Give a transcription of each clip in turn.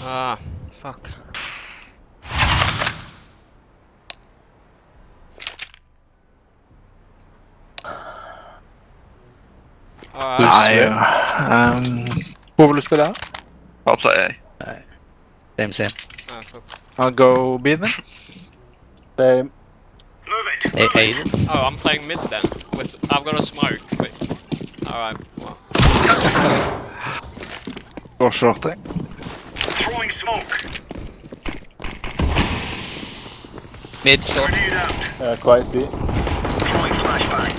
Ah, fuck. Alright. Nei, um, hvor vil du spille? I'll play A. Same, same. Ah, fuck. I'll go B then. Same. A Aiden. Oh, I'm playing mid then. With I've got a smoke. Wait. Alright. Well, Går short, jeg. Throwing smoke. Mid short. Grenade out. Uh, quiet B. Throwing flashbang.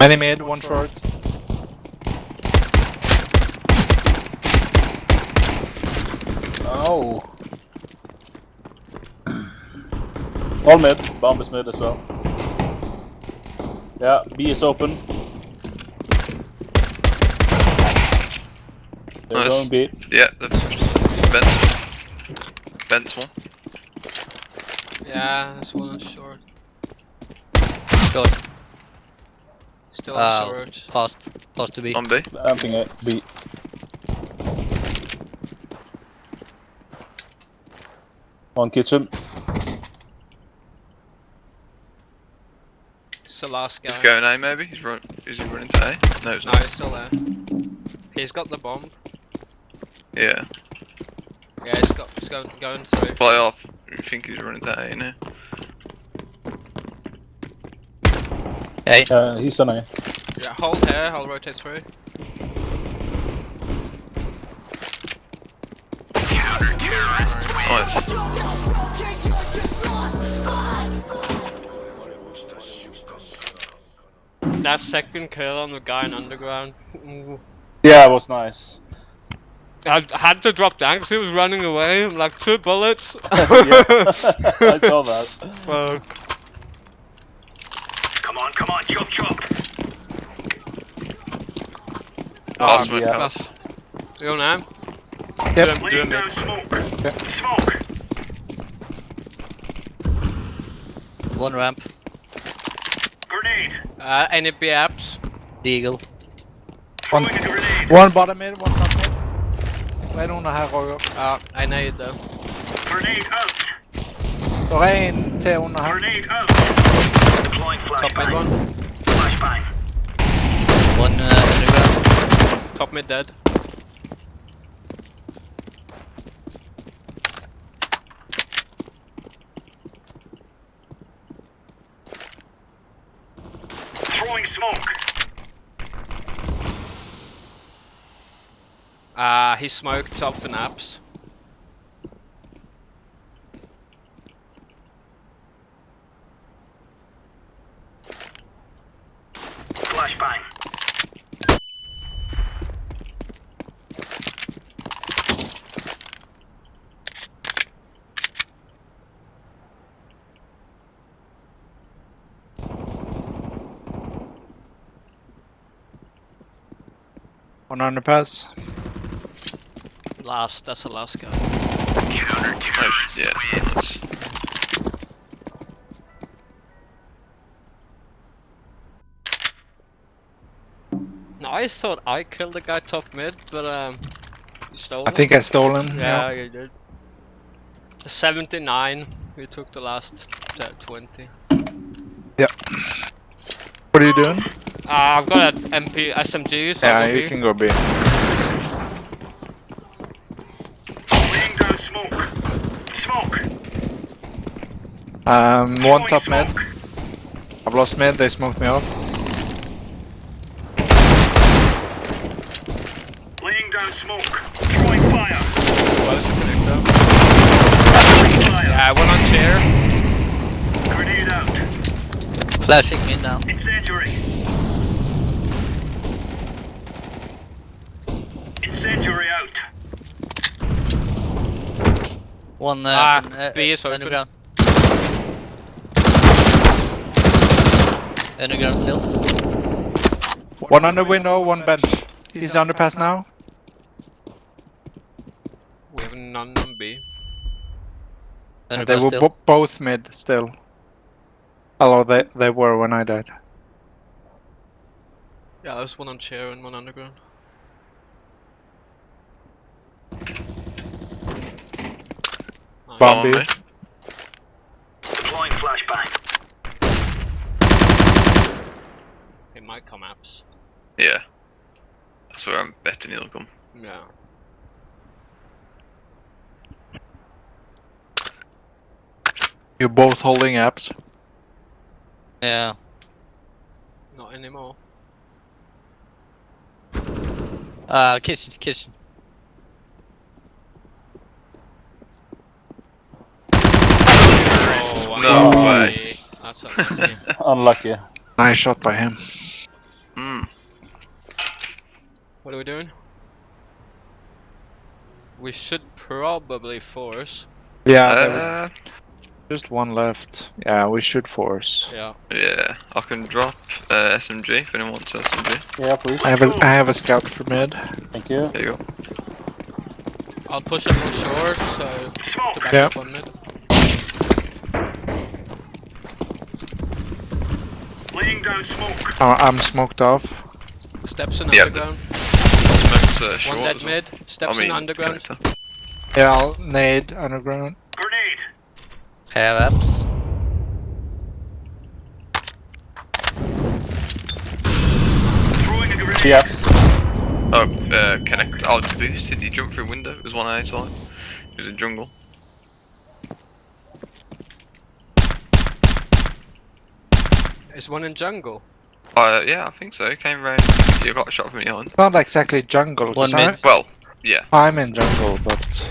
Many mid, one short. Oh. All mid. Bomb is mid as well. Yeah, B is open. They're Nice. going B. Yeah, that's Vent. Vent one. yeah, this one is short. Short. Still Uh, short. Past. Past to B. On B. Amping A. B. One kitchen. It's the last guy. He's going A maybe? He's run is he running to A? No he's No, not. he's still there. He's got the bomb. Yeah. Yeah, he's got. He's going going through. Fly off. I think he's running to A now. A. Uh, he's on A. Yeah, hold here. I'll rotate through. Nice. That second kill on the guy in underground. Ooh. Yeah, it was nice. I had to drop down 'cause he was running away. I'm like two bullets. yeah, I saw that. Fuck. Come on, come on, chop chop. Last Oh, one yeah. comes. You now? Yep. Do him, do him down smoke. Okay. Smoke. One ramp. Grenade. Uh, any B apps? Deagle. One. One bottom mid, one top mid. Det er noen her, Roger. Uh, I need though. Grenade out. Det er en til under her. Grenade out. Deploying Top mid one. Flashbang. One uh, underground. Top mid dead. Throwing smoke. Uh, he smoked off in apps. Flashbang. One underpass. Last, that's the last guy. Nice. Yeah. Nice. No, I thought I killed the guy top mid, but um, you stole I him. think I stole him. Yeah, you did. 79, we took the last uh, 20. What are you doing? Uh, I've got an MP SMG, so Yeah, I'll you can go B. Laying down smoke. Smoke. Um, one top mid. I've lost mid, they smoked me off. Laying down smoke. Throwing fire. Close to connector. Throwing fire. Yeah, one on chair. Grenade out. Flashing in now. Incendiary. Incendiary out. One uh, Ah, from, uh, B is open. Underground still. One under window, one bench. He's, He's underpass now. We have none on B. And they were both mid still. Although they, they were when I died. Yeah, there's one on chair and one underground. Bomb B. Deploying flashbang. Might come apps. Yeah. That's where I'm betting he'll come. Yeah. You're both holding apps. Yeah. Not anymore. Uh, kitchen, kitchen. Oh, No unlucky. way. That's unlucky. Unlucky. Nice shot by him. What are we doing? We should probably force. Yeah, Uh, just one left. Yeah, we should force. Yeah. yeah, I can drop uh, SMG if anyone wants SMG. Yeah, please. I have a I have a scout for mid. Thank you. There you go. I'll push up on short, so Smoke. to back Yeah. up on mid. Laying down smoke. Uh, I'm smoked off. Steps in Yeah, underground. Smokes, uh, short One dead as well. mid. Steps I mean, in underground. connector. Yeah, I'll nade underground. Grenade. Have apps. Throwing a grenade. Yes. Oh, uh, connect. Oh, it's boosted. He jumped through window. It was one I saw. It was in jungle. Is one in jungle? Uh, yeah, I think so. Came round. You got a shot from behind. Not exactly jungle, One I- mid. Well, yeah. I'm in jungle, but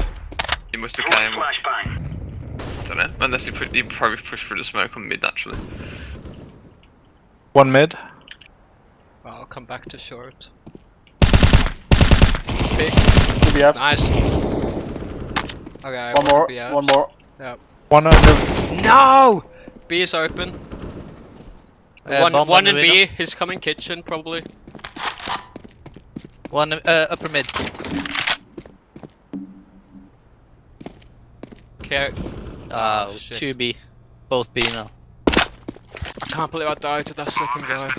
You must have Throwing came. flashbang. don't know. Unless you, put, he probably pushed through the smoke on mid naturally. one mid. Well, I'll come back to short. Two B apps. Nice. Okay, One more. B. One more. One under. No! B is open. Uh, one bomb one on in B. window. He's coming kitchen probably. One uh, upper mid. Okay. Uh, Oh, shit. two B. Both B now. I can't believe I died to that second guy.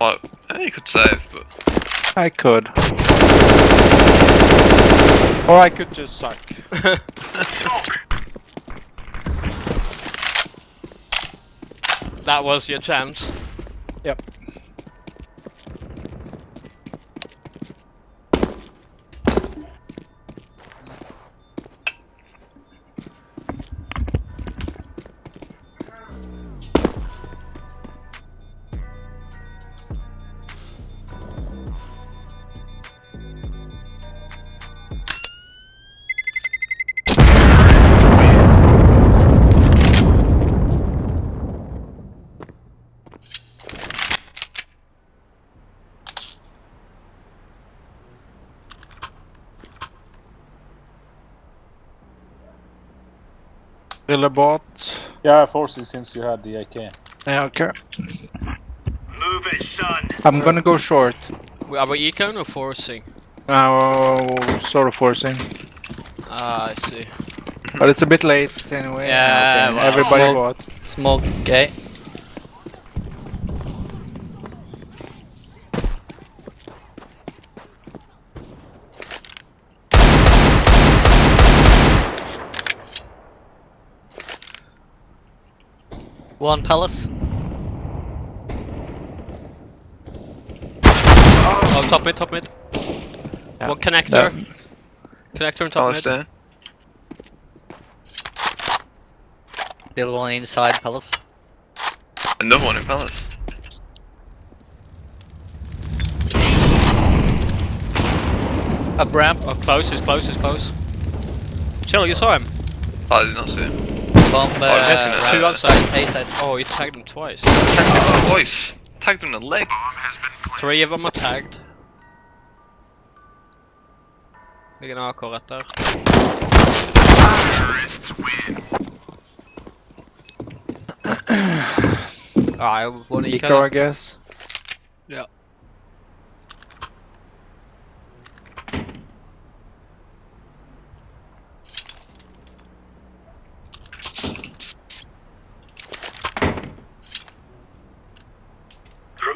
Well, you could save, but I could. Or I could just suck. That was your chance. Yep. Billabot. Yeah, forcing since you had the AK. Yeah, okay. Move it, son. I'm gonna go short. Are we econ or forcing? Now, sort of forcing. Ah, I see. But it's a bit late anyway. Yeah, Okay, well, Everybody smoke. bought. Smoke A. One palace. Oh, top mid, top mid. Yeah. One connector. Connector and top Palace mid. down. The other one inside palace. Another one in palace. Up ramp. Oh, close, he's close, he's close. Chill, you saw him. Oh, I did not see him. Bomb. Oh, Uh, listen, it's ramp two outside. A side. Oh, he tagged him twice. Tagged him in the voice. Tagged him in the leg. Three of them are tagged. Ligger en AK rett der. Ah, jeg var like Eco, I guess. Ja.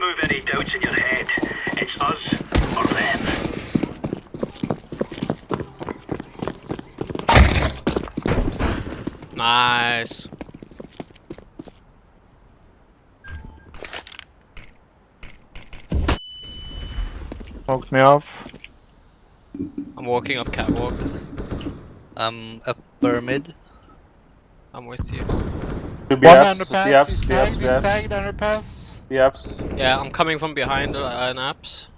remove any doubts in your head. It's us or them. Nice. Smoked me off. I'm walking up catwalk. I'm a pyramid. I'm with you. Two BFs, underpass. apps, He's B tagged. apps, He's B apps, tagged underpass. B apps. Yeah, I'm coming from behind uh, an apps.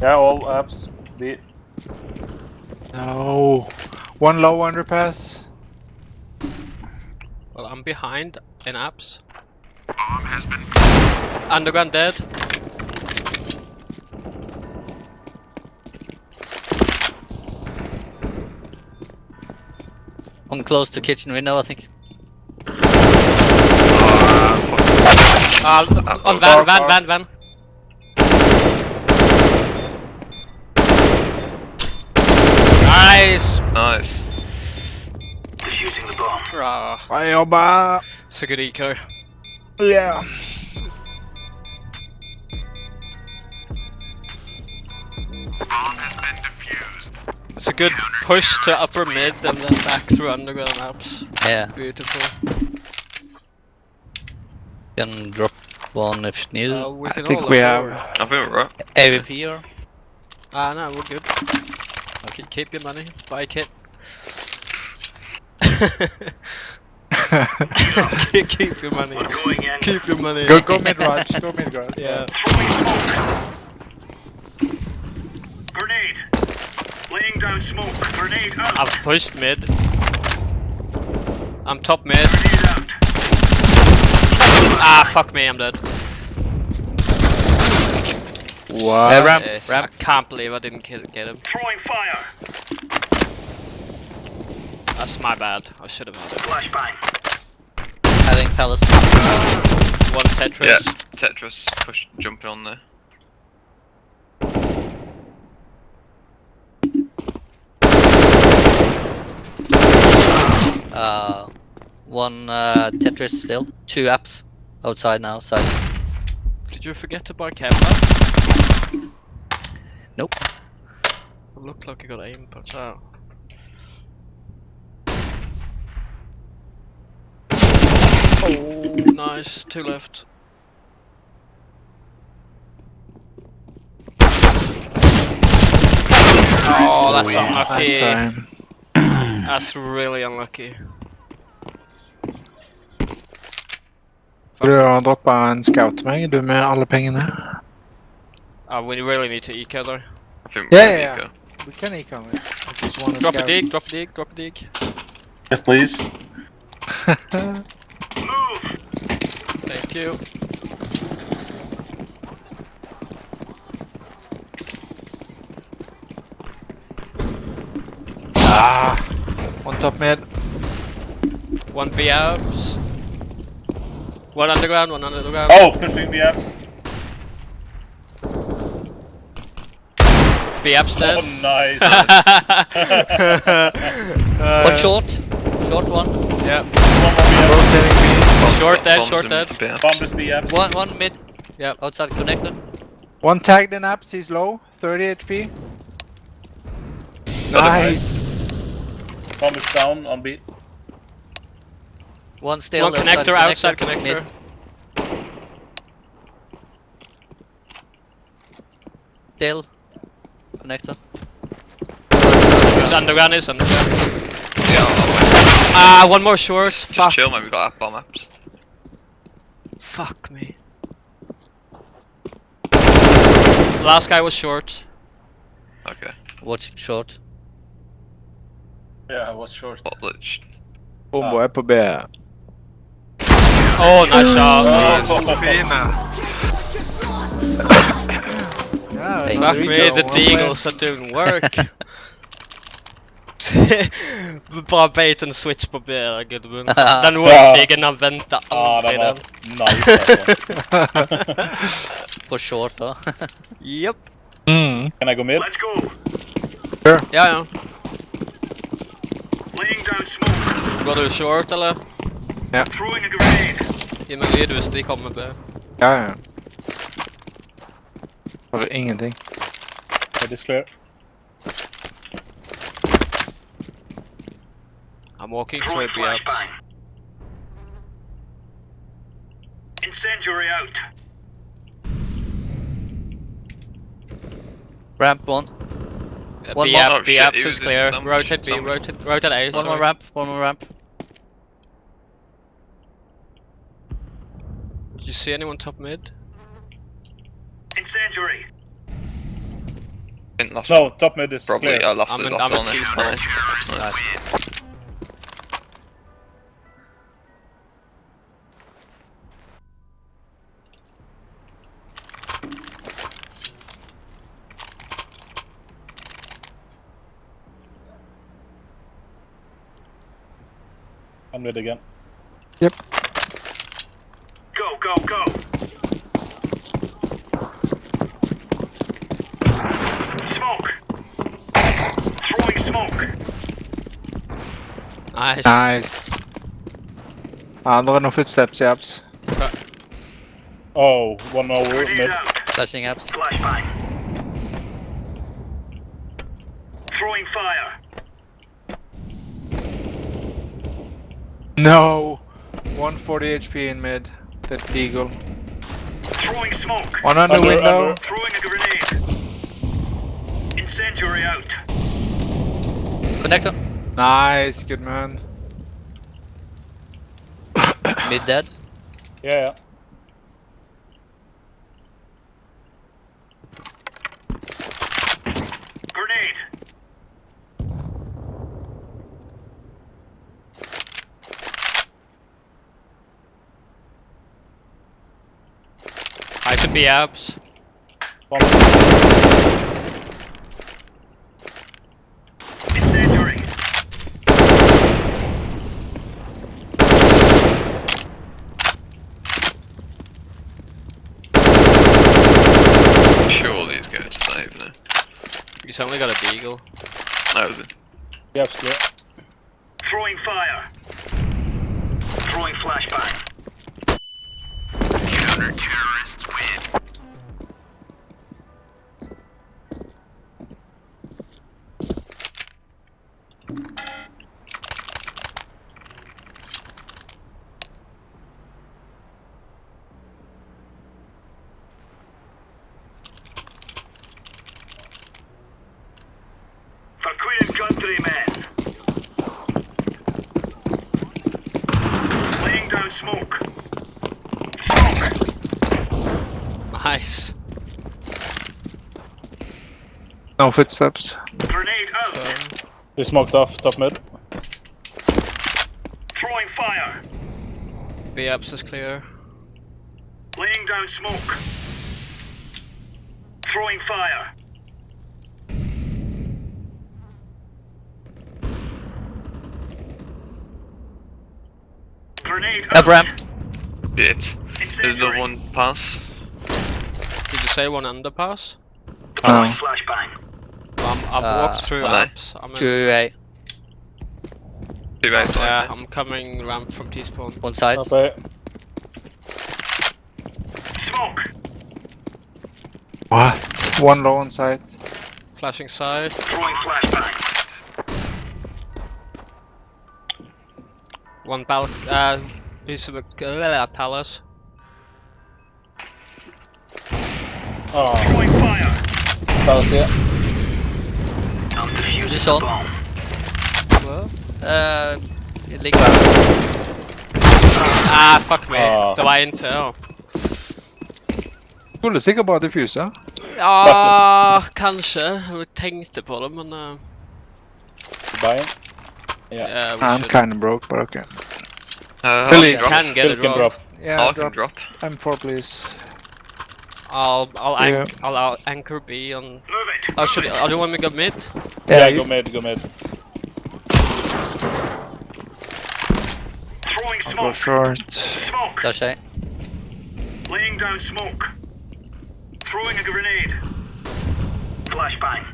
Yeah, all apps. B. No. One low underpass. Well, I'm behind in apps. Bomb has been. Underground dead. One close to kitchen window, I think. Uh, on far, van, van, far. van, van. Nice! Nice. Defusing the bomb. Ah, Bye, jobba. it's a good eco. Yeah. It's a good push to upper mid and then back through underground apps. Yeah, Beautiful. Can drop one if needed. Uh, we I think we look have- I think we're right. AVP or? Ah, no, we're good. Okay, keep your money. Buy kit. keep, keep your money. Going. Keep your money. Go, go mid Raj. Go mid Raj. Yeah. Grenade. Laying down smoke. Grenade out. I've pushed mid. I'm top mid. Grenade out. Ah, fuck me, I'm dead. What? Uh, ramp, ramp. I can't believe I didn't ki- get him. Throwing fire. That's my bad. I should have had it. Flashbang. Having palace. One Tetris. Yeah. Tetris push jumping on there. Uh, one uh, Tetris still. Two apps outside now. outside. Did you forget to buy camera? Nope. It looked like you got aim punch out. Oh, nice. Two left. Oh, that's unlucky. That's really unlucky. Du har droppa en scout til meg, du med alle pengene. Uh, we really need to eco though. I think Yeah, we're yeah, We can econ it. I just want Drop a dig, drop a dig, drop a dig. Yes, please. Move. Thank you. ah. One top mid. One B apps. One underground, one underground. Oh, pushing B apps. The apps Oh, dead. nice. One short. Short one. yeah. One more Rotating B. Bombs- Short dead, bombs short dead. the bear. B apps. Bomb is B apps. One one mid. Yeah. Outside connector. One tagged in apps, he's low. 30 HP. Another Nice. Bomb is down on B. One still. One connector, outside connector. Mid. Still. Connector. Is underground, is underground. Yeah, I'll Ah, one more short. Just Fuck. chill, man. We got app bomb apps. Fuck me. Last guy was short. Okay. Watch short. Yeah, I was short. Bot glitch. Bombo er på B. Oh, nice shot. Yeah, Thank Fuck me, the one deagles are doing work. Bara bait and switch på B, gubben. Den workingen han väntar Ja, aldrig den var den. nice alltså. På short då. Japp. Mm. Can I go mid? Let's go. Ja, ja. Laying down smoke. Går du short eller? Throwing a grenade. Ge mig lyd hvis de kommer B. Ja, ja. Har ingenting. It is clear. I'm walking straight through B ups. Incendiary out. Ramp one. Uh, One B, more. up, Oh, B shit, ups he is was in clear. some- Rotate B, some- rotate, rotate A. One more ramp. One more ramp. You see anyone top mid? Incendiary. think last No, top mid is Probably, clear. Uh, I lost I'm it in- last I'm in one. T's Nice. point. Nice. Nice. I'm mid again. Go, go, go. Smoke. Throwing smoke. Nice. Nice. Ah, there are no footsteps, yaps. Oh, one more Grenade mid. out. Flashing apps. Flashbang. Throwing fire. No! 140 HP in mid. That deagle. Throwing smoke. One under Under, window. under. Throwing a grenade. Incendiary out. Connector. Nice, good man. Mid dead. Yeah, yeah. Grenade. I to B ups. One Incendiary. Surely he's going to save now. He's only got a deagle. That was it. yeah, it's. Throwing fire. Throwing flashbang. Counter-terrorists win. For Queen and Country, men. Laying down smoke. Smoke. Nice. No footsteps. Grenade out. They smoked off top mid. Throwing fire. B ups is clear. Laying down smoke. Throwing fire. Grenade out. Up ramp. Bit. There's Incendiary. another one pass. Did you say one underpass? Deploying Oh. flashbang. I've Uh, walked through am I? ups. I'm in, Two A. Two outside. yeah, I'm coming ramp from T spawn. One side. Up A. Smoke. What? One low on side. Flashing side. Throwing flashbang. One bal uh piece of uh, palace. Oh, Throwing fire. palace here. I'm Just the on. bomb. Well, uh, link. Ah fuck me. Ah. Det var inte. Ja, Skulle sikkert bare diffuse. ah, kanske. Jag tänkte på det men... Uh, Buying. Yeah. yeah, I'm should. kinda broke, but okay. Uh, Billy. I'll drop. Can get Bill it can drop. Yeah, I can drop. drop. M4 please. I'll I'll, Yeah. anch I'll, I'll anchor B on. Move it. Oh, should I? Oh, do you want me to go mid? Yeah, you- go mid, go mid. Throwing I'll go smoke. short. Smoke. Flash A. Laying down smoke. Throwing a grenade. Flashbang.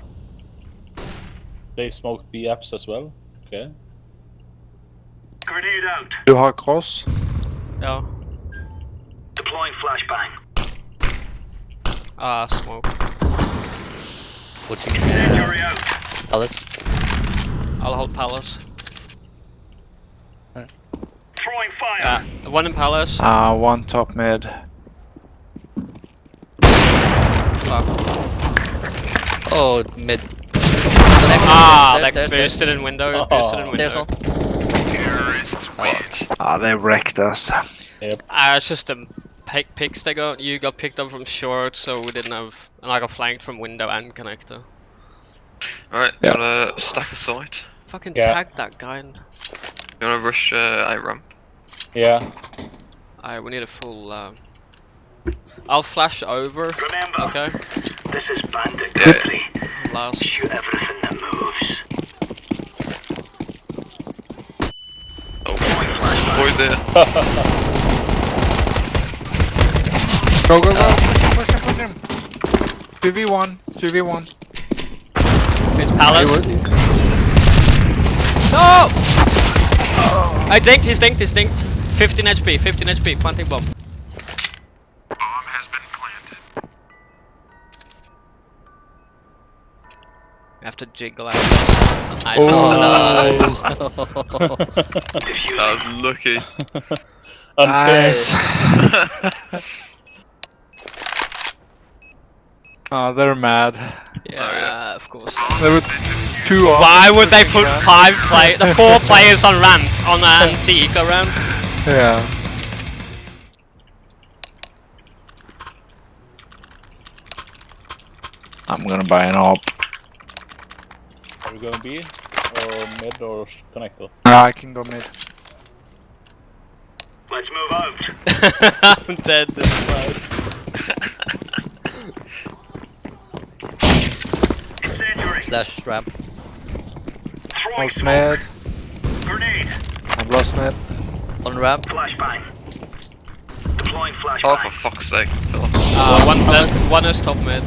They smoke B apps as well. Okay. Grenade out. Du har cross. Ja. Deploying flashbang. Ah, smoke. Watching uh, Incendiary out. Palace. I'll hold palace. Throwing fire. Yeah, one in palace. Uh, one top mid. Fuck. Oh, mid. Ah, There's- like there's- there's- boosted in window, Oh. boosted in There's window. one. What? Ah, they wrecked us. Ah, it's just the pick picks they got. You got picked up from short, so we didn't have. And I got flanked from window and connector. Alright, Yeah. you wanna stack the site? Fucking Yeah. tag that guy. And... You wanna rush uh, out ramp? Yeah. Alright, we need a full. Uh... I'll flash over. Remember, Okay. this is bandit Yeah. Last. Shoot everything that moves. Oh, boy there. Go, go, go! Push him, push him, push him! 2v1, 2v1. It's palace. No! I dinked, he's dinked, he's dinked. 15 HP, 15 HP, planting bomb. Bomb has been planted. You have to jiggle out. Nice. Oh, Nice. That was lucky. Unfair. Nice. oh, they're mad. Yeah, of course. There were two Why would they put Yeah. five play the four players on ramp on an antique ramp? Yeah. I'm gonna buy an op. Are we going B? Or mid or sh- connector? Ah, I can go mid. Let's move out. I'm dead this side. Slash ramp. Throwing Lost smoke. mid. Grenade. I've lost mid. On ramp. Flashbang. Deploying Oh, for fuck's sake. Phil. Uh, One one, palace. left, one is top mid.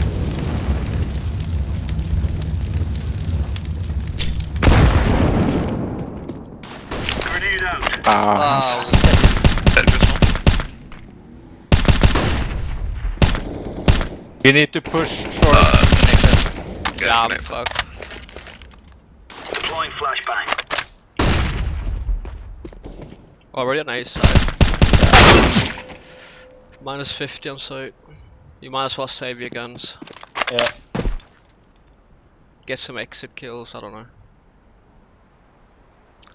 Grenade out. Ah, Oh, Tetris you need to push short. Uh, get Yeah, I'm Deploying flashbang. Already on A side. Minus 50 on site. You might as well save your guns. Yeah. Get some exit kills, I don't know.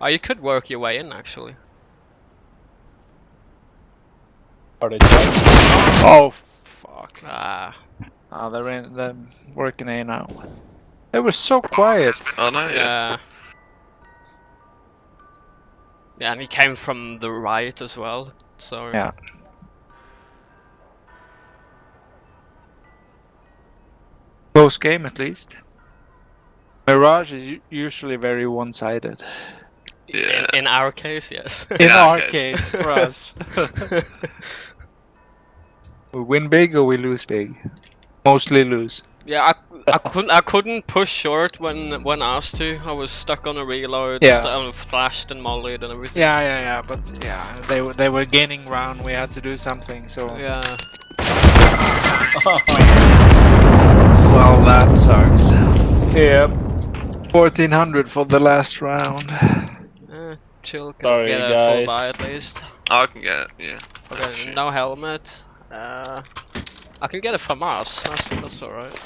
Oh, you could work your way in actually. Are they? Oh, fuck. Ah, Ah, they're in. They're working A now. They were so quiet. Oh no, yeah. yeah. Yeah, and he came from the right as well, so. Yeah. Close game at least. Mirage is usually very one-sided. Yeah. In, in our case, yes. In Yeah, our okay. case, for us. we win big or we lose big. Mostly lose. yeah, I, I couldn't I couldn't push short when when asked to. I was stuck on a reload, Yeah. st- um, flashed and mollied and everything. Yeah, yeah, yeah. But yeah, they were they were gaining ground. We had to do something. So Yeah. well, that sucks. yeah. 1400 for the last round. Eh, chill, can Sorry, get a guys. full buy at least. Oh, I can get it, yeah. Okay, no helmet. Uh, I can get a FAMAS, that's, that's alright.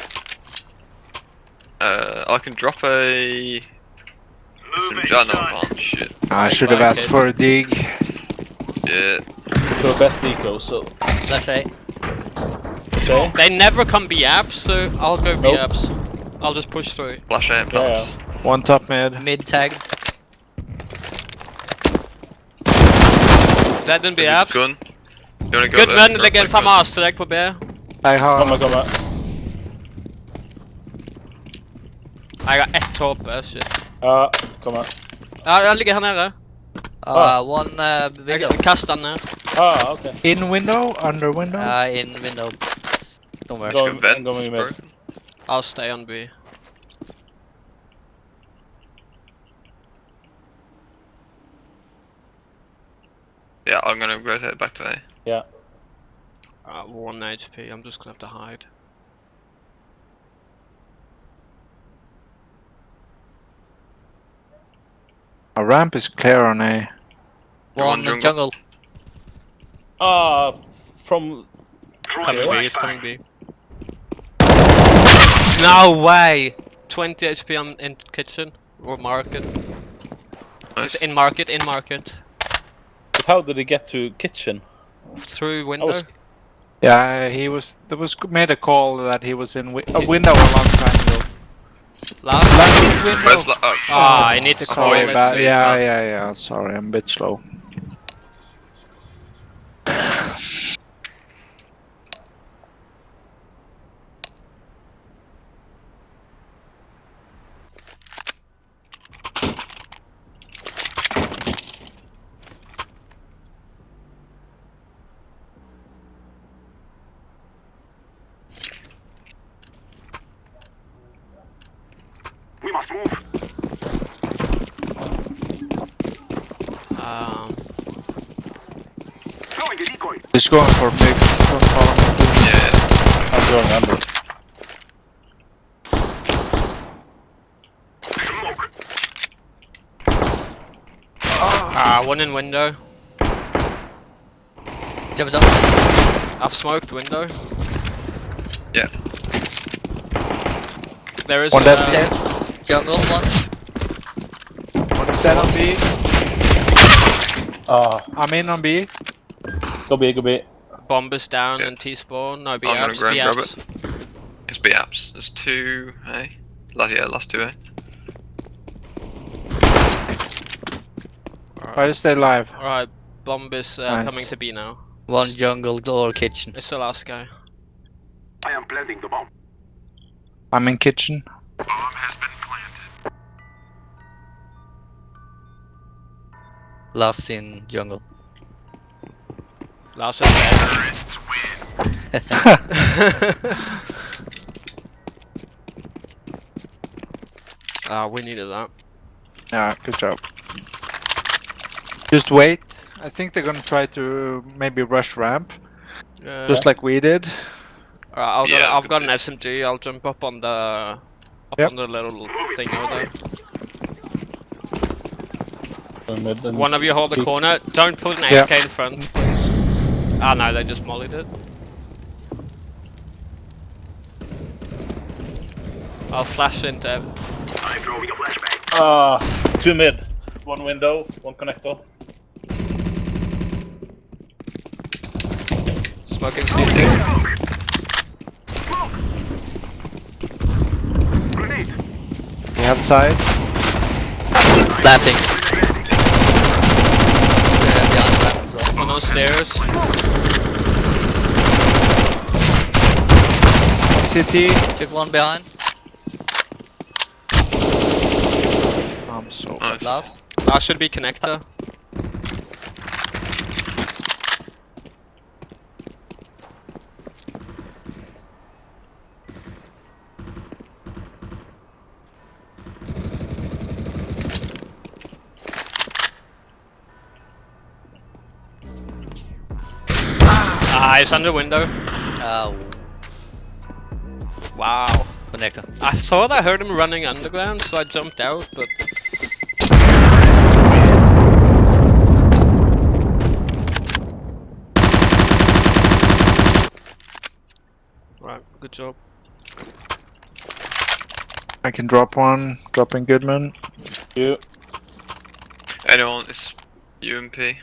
Uh, I can drop a. Some, Move oh, no, I can't. Shit. I should have asked for a dig. Yeah. So best eco, so Slash A. say. So They never come B apps, so I'll go B Nope. apps. I'll just push through. Flash out Yeah, One top mid. Mid tag. Dead in B There's apps. Gun. Go Good there? men Grab lägger that gun? FAMAS direkt på B. I Kommer, have. kommer. Jag har ett HP, shit. Ja, kommer. Ja, jag ligger här nere. Ah. Uh, one uh, window. Jag kastar ner. Ah, okej. In window, under window. Uh, in window. Don't worry. Go. Ska vent, I'm going mid. broken. I'll stay on B. Yeah, I'm gonna rotate back to A. Uh, 1 HP, I'm just gonna have to hide. A ramp is clear on A. One One jungle. jungle. Ah, from Coming B, he's coming B. No way! 20 HP on in kitchen or market. Nice. It's in market, in market. but how did he get to kitchen? Through I window. Was Yeah, he was. There was made a call that he was in wi- a window a long time ago. Last. Last window. Where's la- oh, Ah, I need to call Sorry it. about. Yeah, yeah, yeah. Sorry, I'm a bit slow. We must move. Um, Throwing a decoy. He's going for big. Don't follow me. yeah. I'm going under. Smoke. ah, one in window. Jump down. I've smoked window. Yeah. There is One dead uh, Stairs. Jungle one. One is dead on B. Ah, I'm in on B. go B, go B. bomb is down Yeah. and T spawn. No, B I'm gonna apps, go and B grab apps. It's B apps. There's two A. Last, yeah, last two A. Try to stay alive. Alright, bomb is uh, Nice. coming to B now. One jungle or kitchen. It's the last guy. I am planting the bomb. I'm in kitchen. Bomb has been planted. Last in jungle. Last is dead. Ah, we needed that. Yeah, good job. Just wait. I think they're gonna try to maybe rush ramp, Uh, just like we did. Alright, I'll go, Yeah, I've got an but- SMG. I'll jump up on the up Yep. on the little thing over there. Going One of you hold the corner. Don't put an Yeah. AK in front, please. Ah no, they just mollied it. I'll flash into. I'm throwing a flashbang. Ah, two mid. One window, one connector. Smoking CT. Grenade. We have side. Planting. Uh, behind plant as well. One stairs. CT. Took one behind. I'm so. Nice. Last. That should be connector. It's under window. Oh, Wow. connector. I thought I heard him running underground, so I jumped out, but. Right, good job. I can drop one. Dropping Goodman. You. Anyone? It's UMP.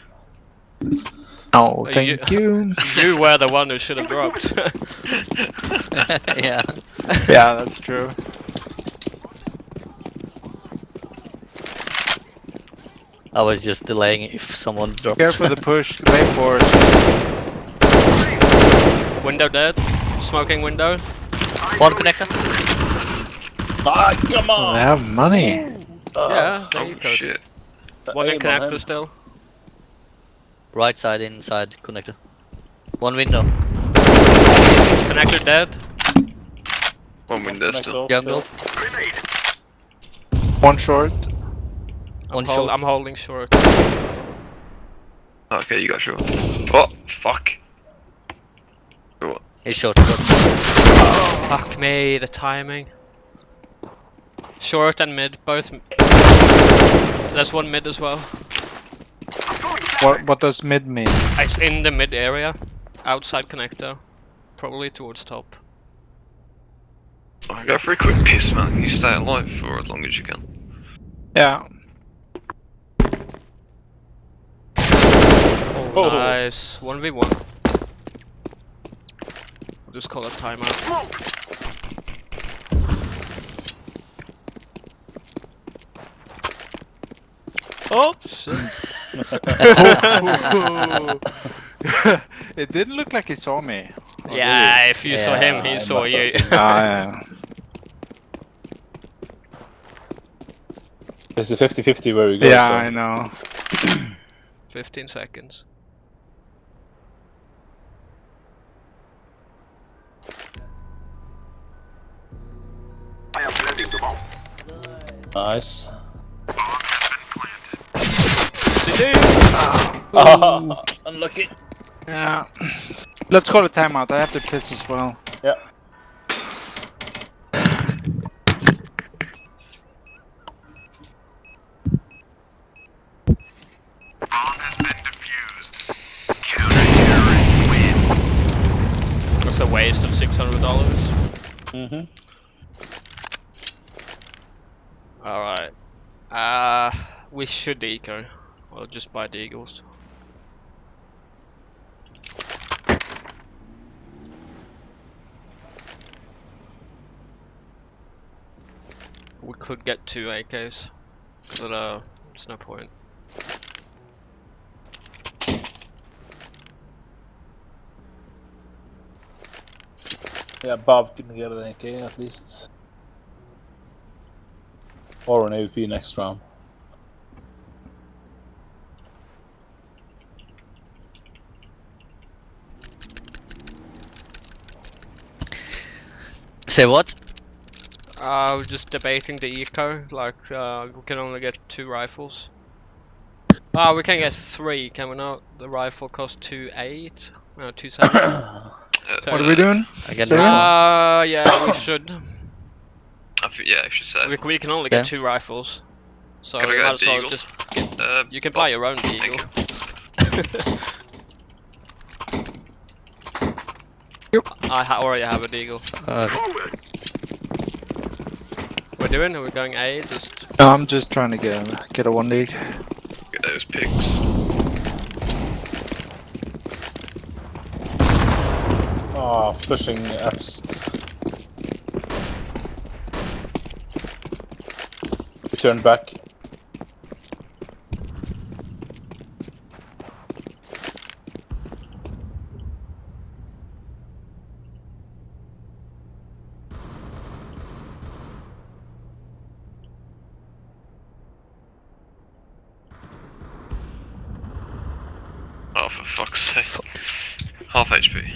Oh, thank you- you. You were the one who should have dropped. yeah. yeah, that's true. I was just delaying if someone drops. Careful the push. Lay forward. window dead. Smoking window. one connector. Ah, come Oh, on! they have money. yeah, there Oh you go. shit. One in connector still. Right side inside connector. One window. Connector dead. One window still. Connector Jungle. Grenade. One short. I'm, One hol- short. I'm holding short. Okay, you got short. Oh, fuck. He's short. short. Fuck me, the timing. Short and mid, both. There's one mid as well. I'm throwing a What what does mid mean? It's in the mid area, outside connector, probably towards top. I go for a quick piss, man. You stay alive for as long as you can. Yeah. Oh. Nice. 1v1. We'll just call it timeout. Smoke. Oh shit. it didn't look like he saw me. Oh, yeah, if you saw him, he I saw you. seen Ah, yeah. It's a 50-50 where we go. Yeah, so. I know. 15 seconds. I am planting the bomb. Nice. CD! Ah, unlucky. Yeah. Let's call it timeout. I have to piss as well. Yeah. That's a waste of $600. Mm-hmm. Alright. Uh, we should eco. Or just buy the eagles. We could get two AKs, but uh, it's no point. Yeah, Bob can get an AK at least. Or an AWP next round. Say what? Uh, we're just debating the eco, like, uh, we can only get two rifles. Ah, we can get three, can we not? The rifle costs two eight? No, two seven. Uh, What are we doing? Again, Say round it. Uh, yeah, we should. I think, yeah, I should say. We, we can only Yeah. get two rifles. So Can I you might as well just get, Uh, you can buy your own thank deagle. I ha already have a deagle. Uh, Forward. We're doing? Are we going A? Just No, I'm just trying to get a, get a one league. Get those pigs. Ah, pushing apps. We turn back. Oh, for fuck's sake. Half HP.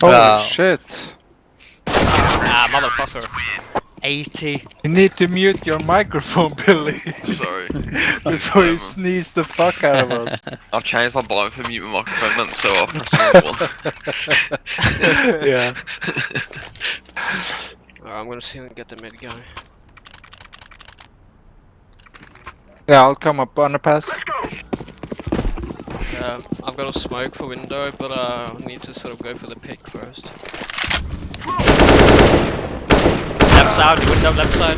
Holy Wow. Shit. ah, motherfucker. 80. You need to mute your microphone, Billy, Sorry. before you sneeze the fuck out of us. I've changed my volume for mute my microphone then, so I'll press one. yeah. Alright, I'm gonna see if we can get the mid guy. Yeah, I'll come up underpass. Let's go. Yeah, I've got a smoke for window, but uh, I need to sort of go for the pick first. Left side, window left side.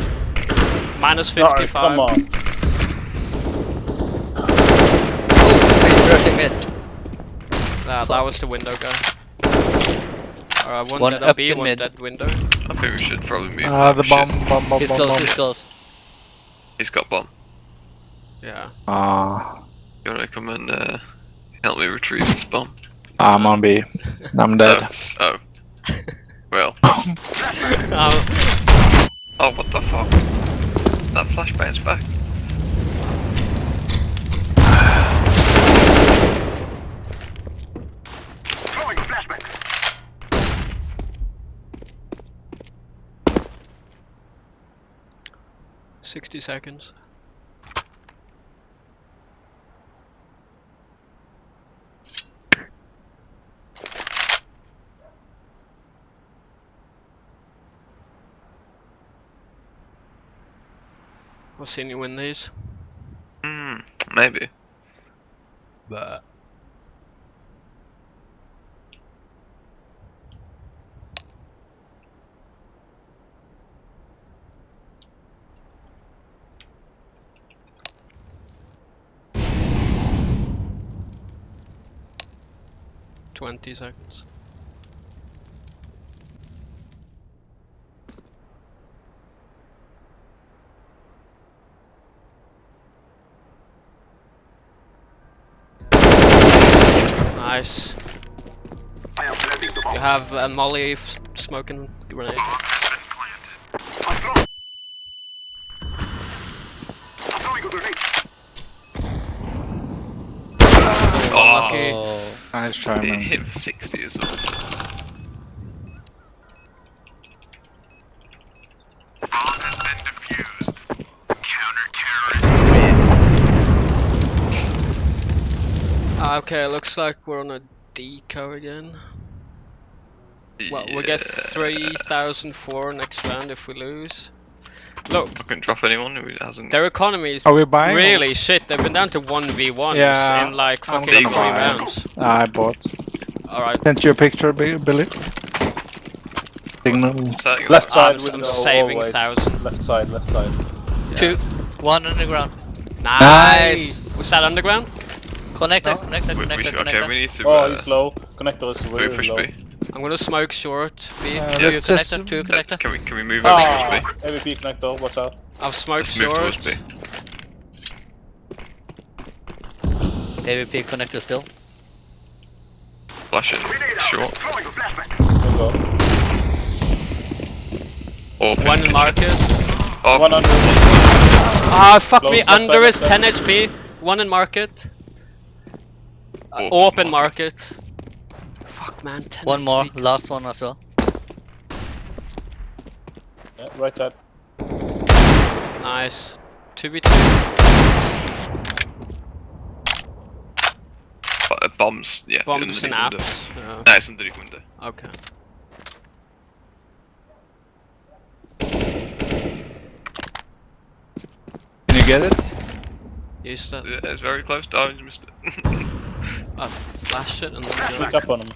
Minus Alright, 55. come on. oh, he's rushing mid. Nah, that was the window guy. Alright, one, One dead up B, in one mid. dead window. I think we should probably move. Ah, the Shit. bomb, bomb, bomb, He's bomb, close, bomb. he's close. He's got bomb. Yeah. Ah, You wanna come and uh, Help me retrieve this bomb. I'm on B. I'm dead. Oh. oh. Well. Oh, what the fuck? That flashbang's back. Sixty seconds. I've seen you win these. Hmm, maybe. But. Twenty seconds. Nice. I am the bomb. You have a molly f- smoking grenade. I'm throwing. I'm throwing a grenade. Oh, Lucky. Nice try, it hit for 60 as well. Ah, Okay, looks like we're on a deco again. Well, we get 3,004 next round if we lose. Look, I can't drop anyone who hasn't. their economy is Are we buying? or- really shit. They've been down to 1v1s Yeah, in like fucking three buy. rounds. Ah, I bought. Alright, Sent you a picture, Billy. Signal. Saying Left side I'm window saving always. 1,000. Left side, left side. two, one underground. nice! Nice. Was that underground? Connector, No. connector, We, we connector, should, okay, we connector. need to. Oh, uh, he's low. Connector is do we really push low. B? I'm gonna smoke short. B. Uh, Two let's connector, just- two Uh, connector. Can we can we move over Ah, towards B? AWP connector, watch out. I've smoked Let's move short. towards B. AWP connector still. Flash it. Grenade out. Short. Throwing a flashback. There you go. Or One in market. Oh, 100. Ah, fuck Close me. Under is 10. HP. One in market. Uh, Open open market. Fuck man, 10 One more, HP. last one as well. Yeah, right side. Nice. 2v2. uh, bombs. Yeah. Bombs and underneath window. apps. Yeah. No, it's underneath window. Okay. Can you get it? Yes, that. Yeah, it's very close. Oh, you missed it. I flash it and then Sneak go. up on him.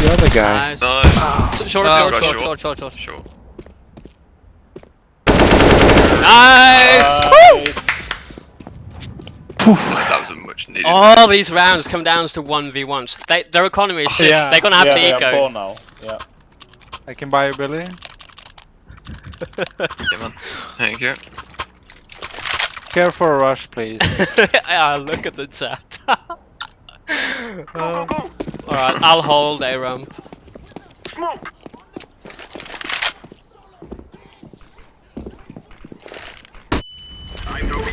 The other guy. Nice. nice. S- Short, Oh, short, got short. short, short, short, short. Sure. Nice! Nice. That was a much needed. All these rounds come down to 1v1s. They, their economy is oh, shit. Yeah. They're gonna have yeah, to they have eco. four now. Yeah. I can buy a billion. Yeah, man. Thank you. Care for a rush, please. yeah, look at the chat. Go, go, go. Alright, I'll hold a ramp. Smoke. I'm throwing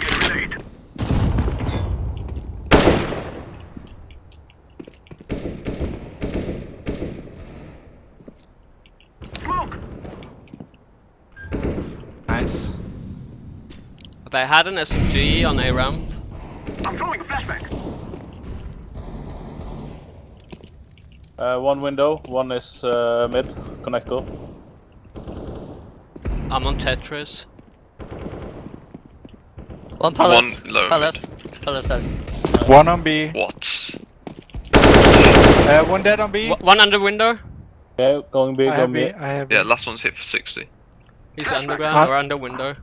They had an SMG on a ramp. I'm throwing a flashback. Uh, one window, one is uh, mid connector. I'm on Tetris. One palace. One low Palace. Palace dead. One on B. What? Uh, one dead on B. W- one under window. Yeah, going big, I have going B. have Yeah, last one's hit for 60. He's underground Huh? or under window.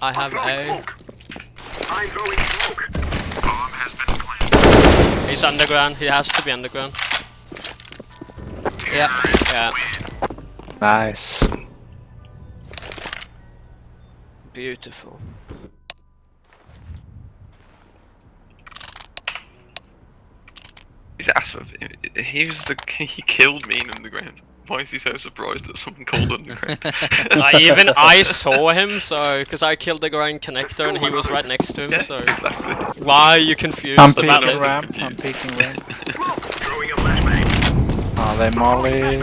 I have throwing A. smoke. I'm throwing smoke. Bomb has been planted. He's underground. He has to be underground. Yeah. Yeah, Nice. beautiful. He's asked for. He was the. He killed me in underground why is he so surprised that someone called underground? I even I saw him, so because I killed the ground connector oh and he was right next to him. Yeah, so exactly. why are you confused I'm about this? Ramp, I'm peeking ramp. Are they molly?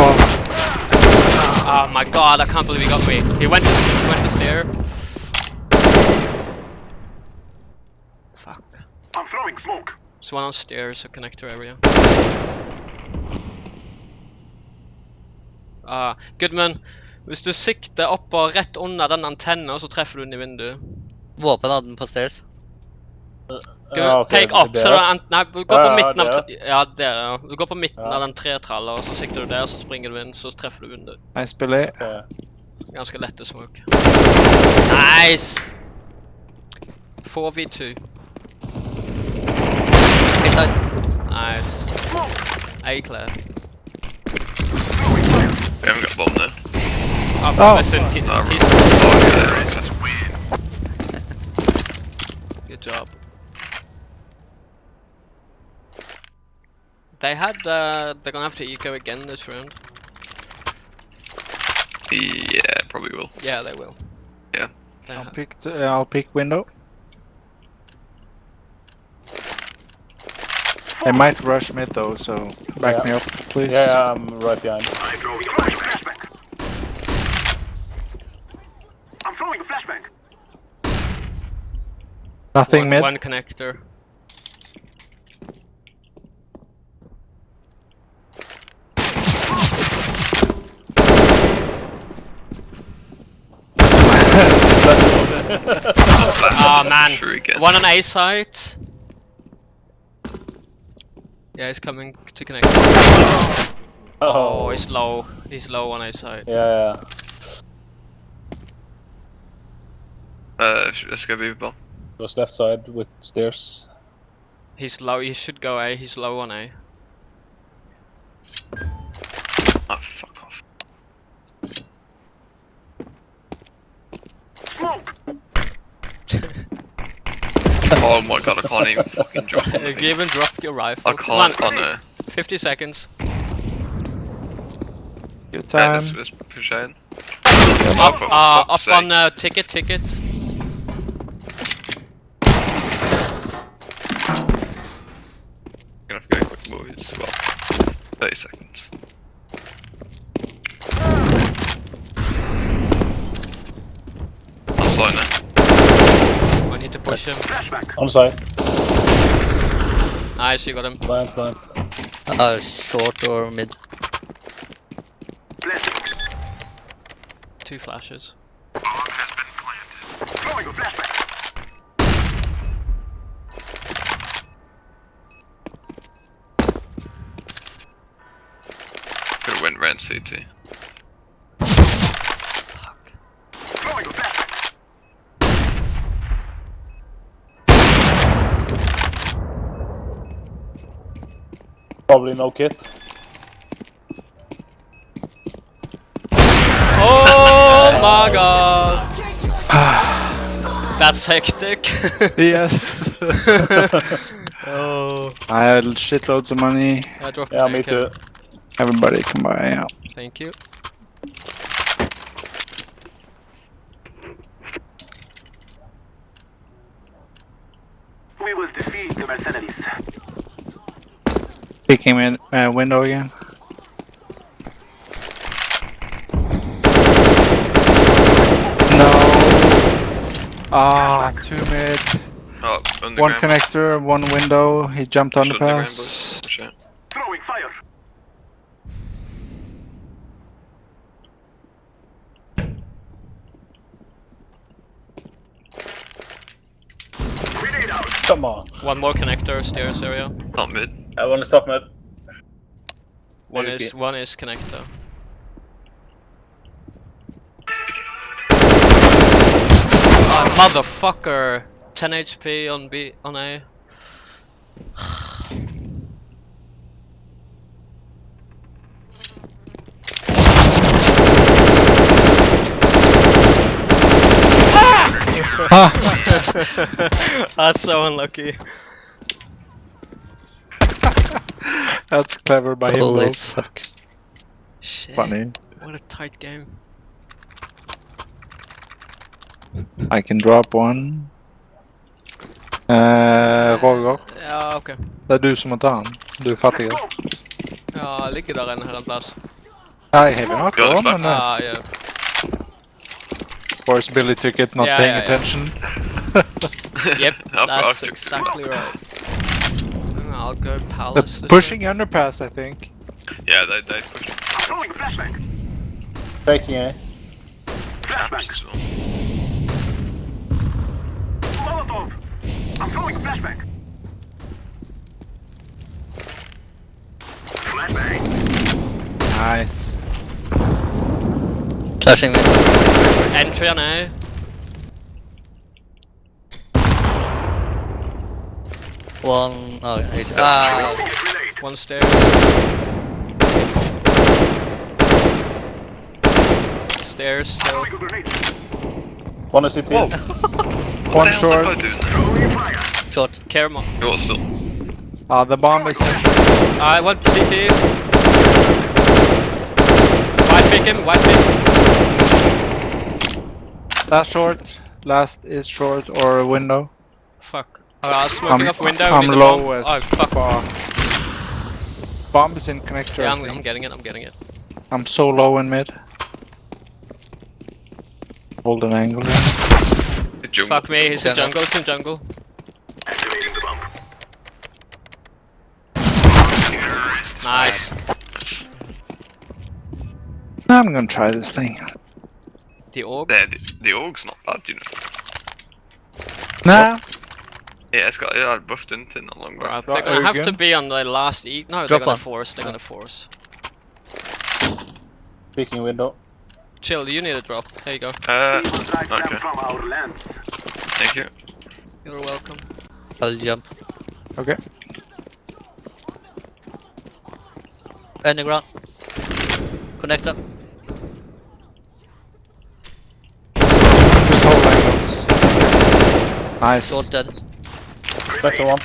Oh. oh my god, I can't believe he got me. He went to, he went to stare. I'm throwing smoke. There's one on stairs, a connector area. Ah, Goodman, hvis du sikter opp og rett under den antenna, så treffer du den i vinduet. Våpen hadde den på stairs. Ja, okay, pek opp, så du Nei, du går Ja, på ja, midten av er- Ja, der, ja. Du går på midten Ja. av den tretralla, og så sikter du der, så springer du inn, så treffer du vinduet. Billy. Ok. Ganske lette smoke. Nice! 4v2. Inside. Nice. A clear. We haven't got bomb there. Oh, Oh. listen, t- Ah, t- right. Oh, yeah, there it is. good job. They had, uh, they're gonna have to eco again this round. Yeah, probably will. Yeah, they will. Yeah. They I'll ha- pick. T- I'll pick window. They might rush mid though, so back Yeah. me up, please. Yeah, yeah, I'm right behind. I'm throwing a flashbang. I'm throwing a flashbang. Nothing one, mid. one connector. Oh man, one on A site. Yeah, he's coming to connect. Oh, he's low. He's low on A side. Yeah, yeah. Uh, sh- let's go B bomb. Goes left side with stairs. He's low. He should go A. He's low on A. Oh, fuck Oh my god, I can't even fucking drop on you thing. even dropped your rifle. I can't on a... 50 seconds. Good Yeah, let's, time. let's push ahead. Up, for uh, fuck's up on sake. uh, ticket, ticket. Gonna have to go quick, boys. Well, 30 seconds. I'm slowing now. I need to push him. Flashbang. On side. Nice, you got him. Blind, blind. Uh, short or mid. Two flashes. Bomb has been planted. Throwing a flashbang. Could've went red CT. Probably no kit. Oh my god! That's hectic. Yes. oh. I had shitloads of money. I dropped Yeah, me too. Everybody can buy. Yeah. Thank you. We will defeat the mercenaries. Picking in uh, window again. No. Ah, two mid. Oh, underground. One connector, one window. He jumped Push on the underground, pass. boys. Push. Throwing fire. Come on. One more connector, stairs area. Not mid. I wanna stop mid. One Maybe. is one is connector. Ah, motherfucker! 10 HP on B on A. ah! That's so unlucky. That's clever by him. Holy fuck. Shit. Funny. What a tight game. I can drop one. Eh, Roger, Ja, ok. det er du som må ta han. Du er fattigst. Ja, ligger der en her en plass. I have not Got gone the on a Ah, yeah. force Billy ticket, not Yeah, paying yeah, yeah. attention. Yep, that's exactly right. I'll go The palace. this pushing underpass, I think. Yeah, they they pushed I'm throwing flashbang. Taking A. Flashbang. apps as well. Molotov. I'm throwing a flashbang. Flashbang. Nice. Flashing mid. year. Entry on A. One. Oh, he's. Ah, Grenade. One stairs. Stairs still. Throwing a grenade. One is CT. Whoa. One what the hell's short. that guy doing? Short. Caremo. You what still? Ah, the bomb is I want CT. White pick him, white pick. last short. Last is short or window. Fuck. Oh, I was smoking I'm, off window. I'm need the low bomb. as Oh, fuck. fuck. Bomb is in connector. Yeah, I I'm, I'm getting it, I'm getting it. I'm so low in mid. Hold an angle. The. Fuck me, he's in Jungle. jungle, it's in jungle. Activating the bomb. Nice. I'm gonna try this thing. The orb. Yeah, the, the org's not bad, you know. Nah. Yeah, it's got yeah, I buffed into it not long Right, they're Right, gonna have to be on the last E. No, Drop they're gonna one. force, they're gonna force. Peeking window. Chill, you need a drop. There you go. Uh, Demon drive them okay. from our lands. thank you. You're welcome. I'll jump. Okay. Underground. Connector. Just hold angles. Nice. Short dead. Better one.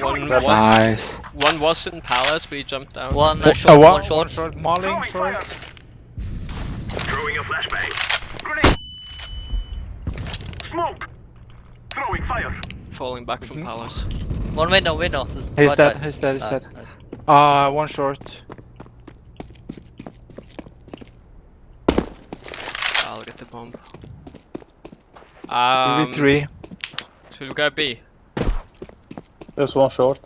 One was Nice. one was in palace, but he jumped out. One uh, Uh, short. one, One short. one short. Mauling Throwing short. fire. Throwing a flashbang. Grenade. Smoke. Throwing fire. Falling back from Mhm. palace. One window. Window. He's Right dead. side. He's dead. He's Ah, dead. nice. Uh, one short. I'll get the bomb. Um, three. Should we go B? There's one short.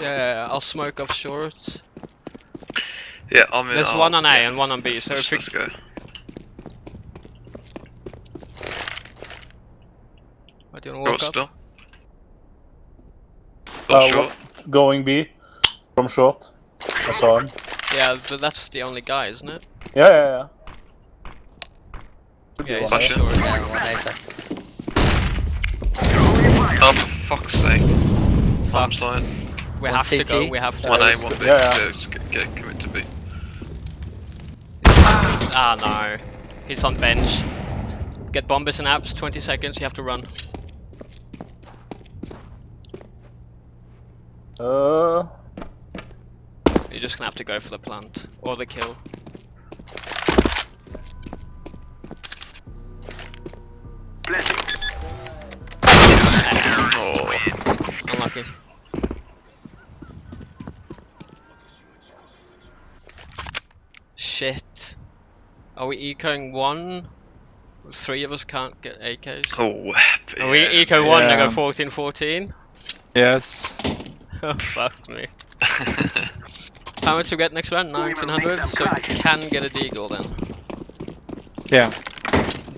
Yeah, I'll smoke off short. Yeah, I'm in. There's I'll- one on A yeah, and one on B, so let's, if let's go. What, do you wanna Short walk up? still. Uh, short. Going B. From short. I saw him. Yeah, but that's the only guy, isn't it? Yeah, yeah, yeah. Yeah, he's one on A. short. Yeah, one A side. Oh, for fuck's sake. Fuck. Bomb side. We One have to go, we have to One go. A, it's one. B. Yeah, yeah. Yeah, just get, get commit to B. Ah, no. He's on bench. Get bombers and apps, 20 seconds, you have to run. Uh, You're just gonna have to go for the plant. Or the kill. Blessing. Oh, Unlucky. Shit. Are we ecoing one? Three of us can't get AKs. oh. Are we yeah. eco one and go 14 14? Yes. Oh, fuck me. How much we get next round? 1900? So we can get a deagle then. Yeah.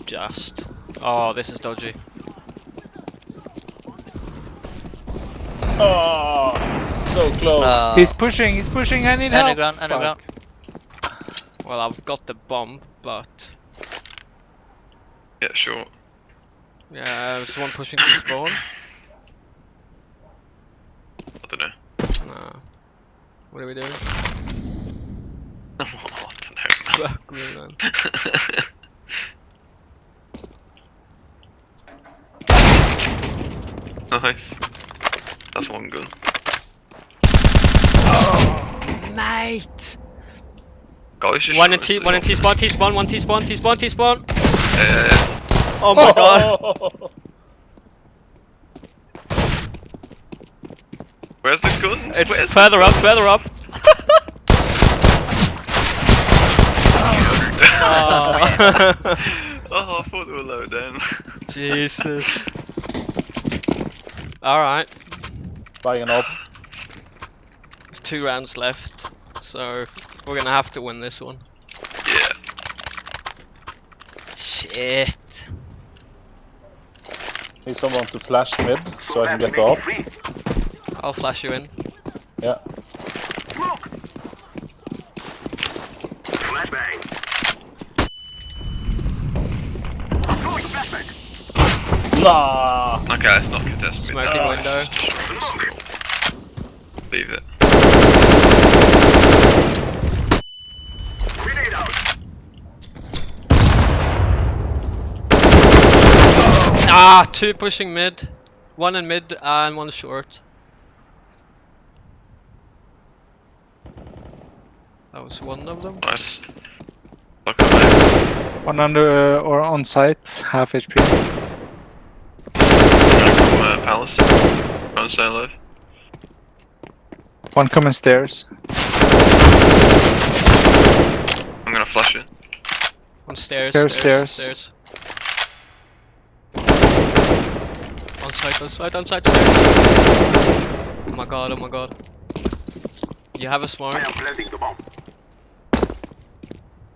Just. Oh, this is dodgy. oh, so close. Uh, He's pushing. He's pushing. I need help. underground. Underground. Well, I've got the bomb, but. Yeah, sure. Yeah, there's one pushing to spawn. I don't know. Nah. What are we doing? I don't know. Fuck me, man. nice. That's one gun. Mate! Guys, just One in T, one in T spawn, T spawn, one T spawn, T spawn, T spawn. Yeah, yeah, yeah. Oh my god! Where's the guns? It's Where's further up, further up. oh. Oh, I thought they were low down. Jesus. Alright, Buying up. there's two rounds left, so we're gonna have to win this one. yeah. Shit. Need someone to flash mid so I can get Bomb off. I'll flash you in. Yeah. Smoke. Flashbang. I'm throwing flashbang. Nah. Okay, let's not contest me. Smoking window. Leave it. Ah, two pushing mid. One in mid and one short. That was one of them. Nice. Fuck up, mate. One under uh, or on site, half HP. From uh, Palace. Trying to stay alive. One coming stairs. I'm gonna flash it. On stairs. Stairs, stairs. stairs. stairs. On site, on site, on site, stairs. Oh my god, oh my god. You have a smoke. I am planting the bomb.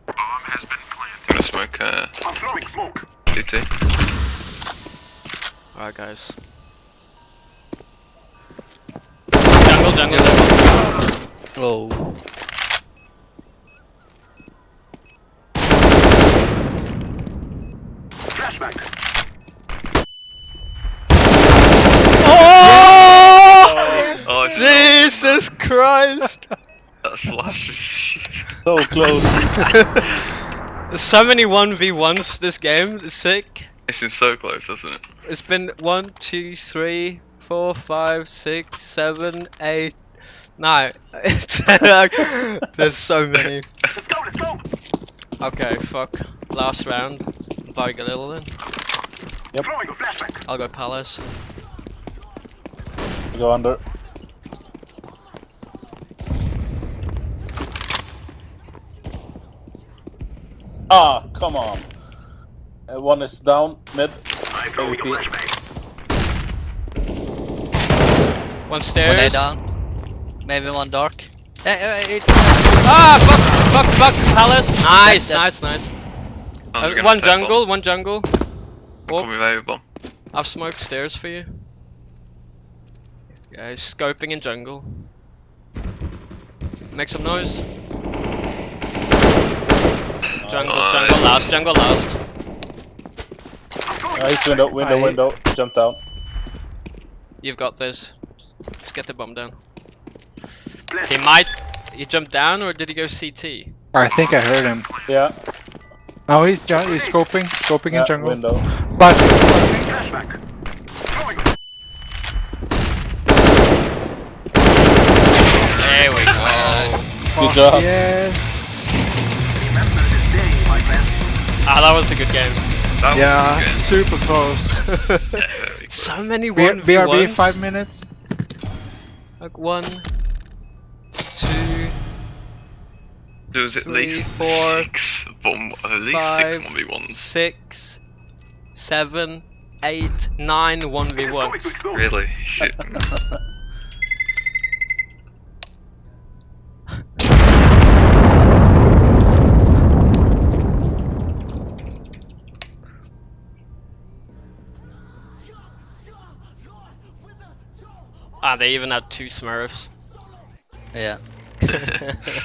Bomb has been planted. I'm gonna smoke uh, I'm throwing smoke. CT. Alright, guys. Jungle, jungle, jungle. Oh. Flashbang. Oh! Oh, Jesus Christ! that flash is shit. So close. There's so many 1v1s this game, it's sick. It's been so close, hasn't it? It's been one, two, three, four, five, six, seven, eight, nine. There's so many. Let's go, let's go. Okay, fuck. Last round. Buy Galil then. Throwing a. I'll go Palace. Go under. Ah, come on. Uh, one is down, mid. I'm throwing a AWP. flashbang. One One stairs. down. Maybe one dark. Eh, it's Ah, fuck, fuck, fuck, Palace. Nice, Dead, dead. nice, nice. Oh, Uh, one jungle, bomb. one jungle. Call me Vader bomb. I've smoked stairs for you. Guys, scoping in jungle. Make some noise. Jungle, Nice. jungle last, jungle last. I'm throwing Uh, he's window, window, I- window. Jump down. You've got this. Just get the bomb down. He might. He jumped down or did he go CT? I think I heard him. Yeah. Oh, he's ju- he's scoping, scoping yeah in jungle. window. But There we go. Good job. yes. Remember this day, my friend. Ah, that was a good game. That Yeah, was super close. good. Yeah, very good. So many B- one BRB five minutes. Like one, two, There was at Three, least four, six bomb, at least five, six 1v1s. six, seven, eight, nine one v It's ones. Really? Shit. Ah, they even had two Smurfs. yeah.